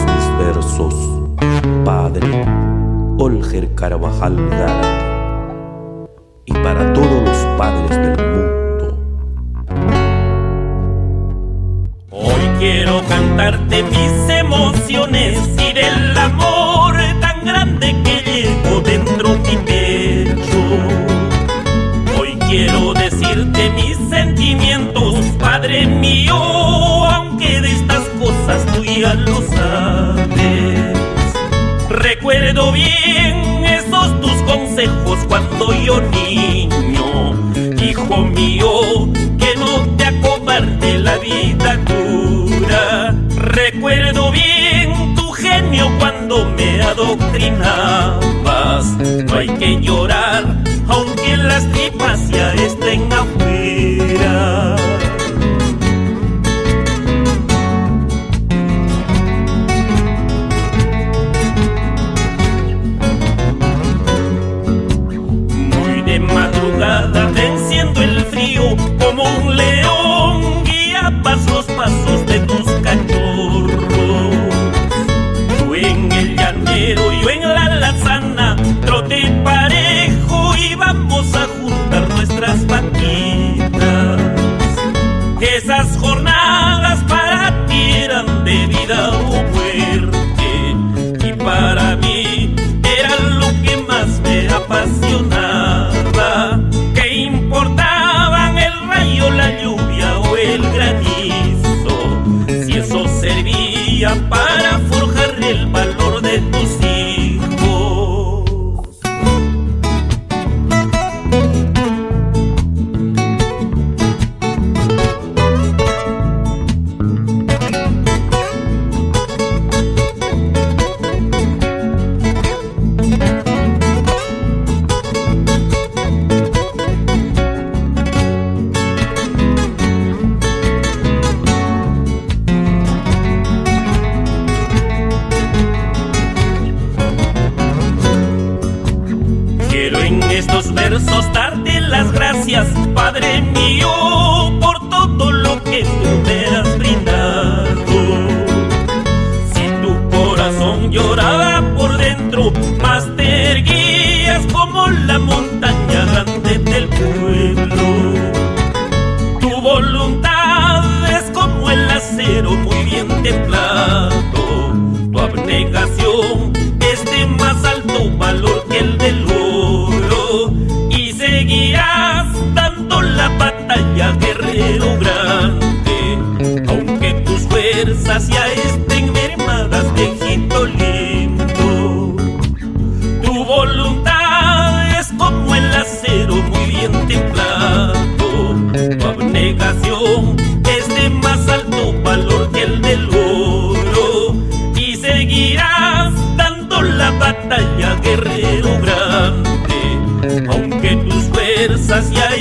mis versos. Padre Olger Carvajal Gárate. Y para todos los padres del mundo. Hoy quiero cantarte mis emociones y del amor tan grande que llevo dentro de mi pecho. Hoy quiero Recuerdo bien esos tus consejos cuando yo niño, hijo mío, que no te acobarde la vida dura. Recuerdo bien tu genio cuando me adoctrinabas. No hay que llorar, aunque las tripas valor de estos versos darte las gracias, Padre mío, por todo lo que tú me has brindado. Si tu corazón lloraba por dentro, más te erguías como la montaña grande del pueblo. Tu voluntad es como el acero muy bien templado. Ya estén mermadas, viejito lindo. Tu voluntad es como el acero muy bien templado. Tu abnegación es de más alto valor que el del oro. Y seguirás dando la batalla, guerrero grande. Aunque tus fuerzas ya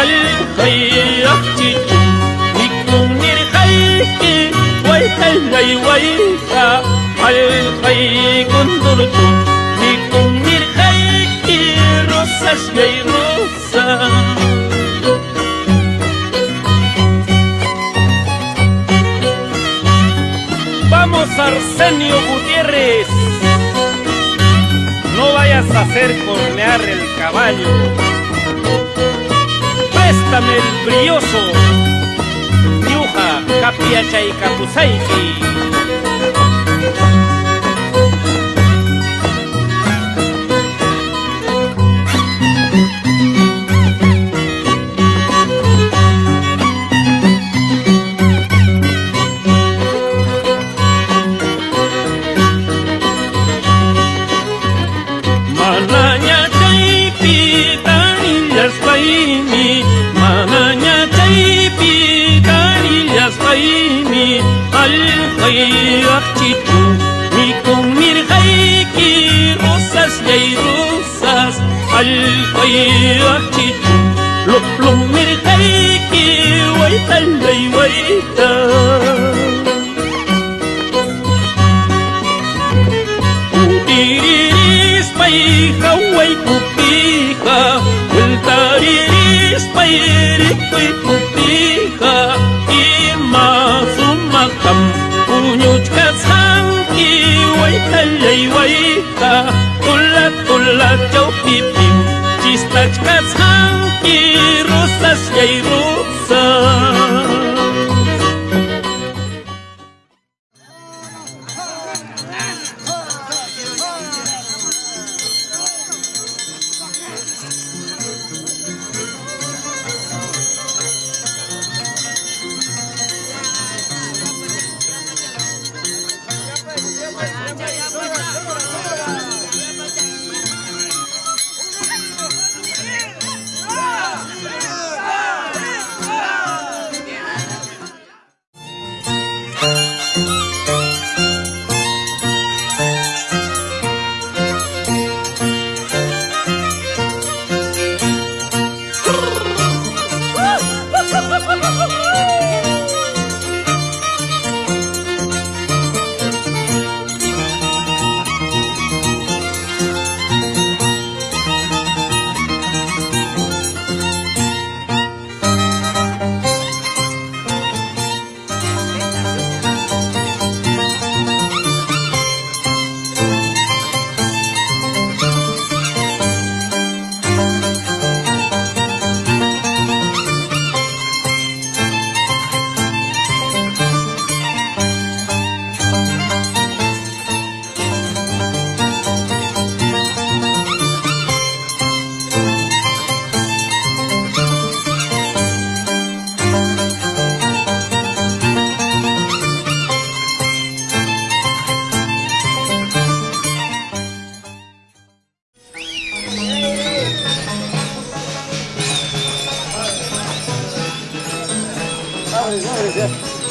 Al-Khayraqti Nikum Nir Khayraqti way ka Al khay kundurtu Nikung nirkhayki Rosas gay rosas Vamos Arsenio Gutiérrez. No vayas a hacer cornear el caballo. Préstame el brilloso. kapiachaykapusayki حلمي الخي يحتجو ميكم من غيك رصاص لي رصاص الخي يحتجو لب لب من غيك ويتا لي ويتا خوي كوبيها والتاريخ طيري طيب Przejwaita, ula, ula, ciał, pip, pip Cisnać kas hanki, rusać rusa Yeah.